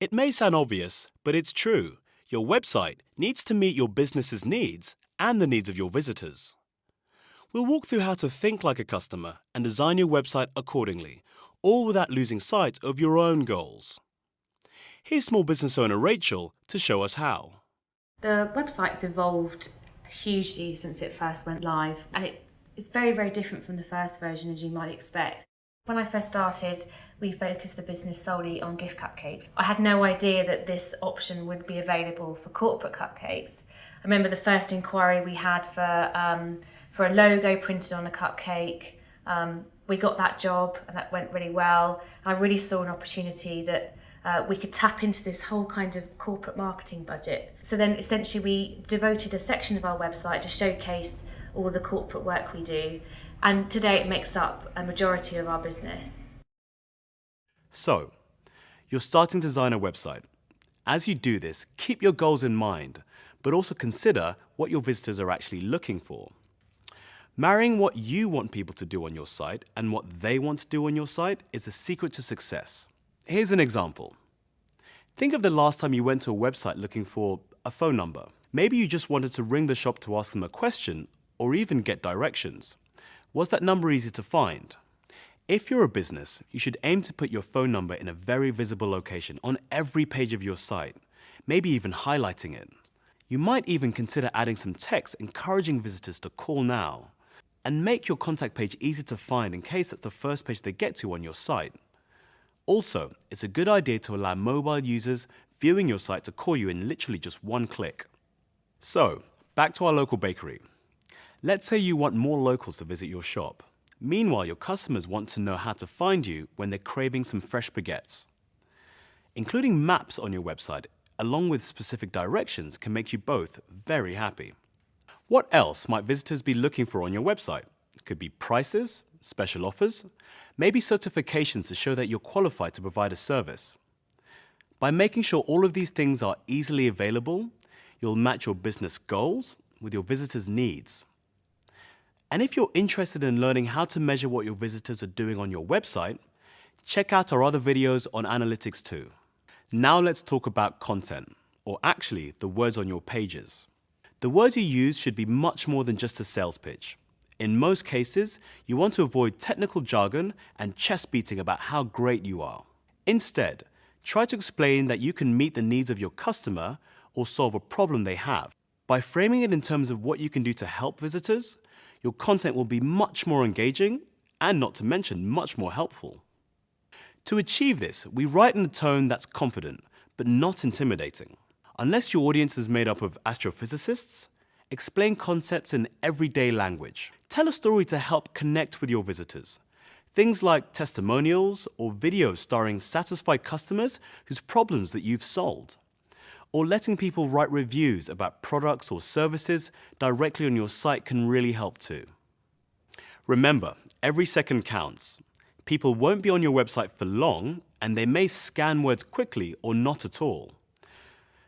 It may sound obvious, but it's true. Your website needs to meet your business's needs and the needs of your visitors. We'll walk through how to think like a customer and design your website accordingly, all without losing sight of your own goals. Here's small business owner Rachel to show us how. The website's evolved hugely since it first went live and it is very, very different from the first version as you might expect. When I first started, we focused the business solely on gift cupcakes. I had no idea that this option would be available for corporate cupcakes. I remember the first inquiry we had for, um, for a logo printed on a cupcake. Um, we got that job and that went really well. I really saw an opportunity that uh, we could tap into this whole kind of corporate marketing budget. So then essentially we devoted a section of our website to showcase all the corporate work we do. And today it makes up a majority of our business. So, you're starting to design a website. As you do this, keep your goals in mind, but also consider what your visitors are actually looking for. Marrying what you want people to do on your site and what they want to do on your site is the secret to success. Here's an example. Think of the last time you went to a website looking for a phone number. Maybe you just wanted to ring the shop to ask them a question or even get directions. Was that number easy to find? If you're a business, you should aim to put your phone number in a very visible location on every page of your site, maybe even highlighting it. You might even consider adding some text encouraging visitors to call now and make your contact page easy to find in case that's the first page they get to on your site. Also, it's a good idea to allow mobile users viewing your site to call you in literally just one click. So, back to our local bakery. Let's say you want more locals to visit your shop. Meanwhile, your customers want to know how to find you when they're craving some fresh baguettes. Including maps on your website, along with specific directions, can make you both very happy. What else might visitors be looking for on your website? It could be prices, special offers, maybe certifications to show that you're qualified to provide a service. By making sure all of these things are easily available, you'll match your business goals with your visitors' needs. And if you're interested in learning how to measure what your visitors are doing on your website, check out our other videos on analytics too. Now let's talk about content, or actually the words on your pages. The words you use should be much more than just a sales pitch. In most cases, you want to avoid technical jargon and chest beating about how great you are. Instead, try to explain that you can meet the needs of your customer or solve a problem they have. By framing it in terms of what you can do to help visitors, your content will be much more engaging and not to mention much more helpful. To achieve this, we write in a tone that's confident, but not intimidating. Unless your audience is made up of astrophysicists, Explain concepts in everyday language. Tell a story to help connect with your visitors. Things like testimonials or videos starring satisfied customers whose problems that you've solved. Or letting people write reviews about products or services directly on your site can really help too. Remember, every second counts. People won't be on your website for long and they may scan words quickly or not at all.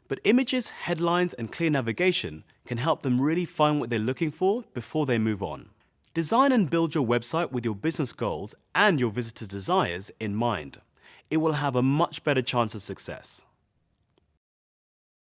But images, headlines, and clear navigation can help them really find what they're looking for before they move on. Design and build your website with your business goals and your visitors' desires in mind. It will have a much better chance of success.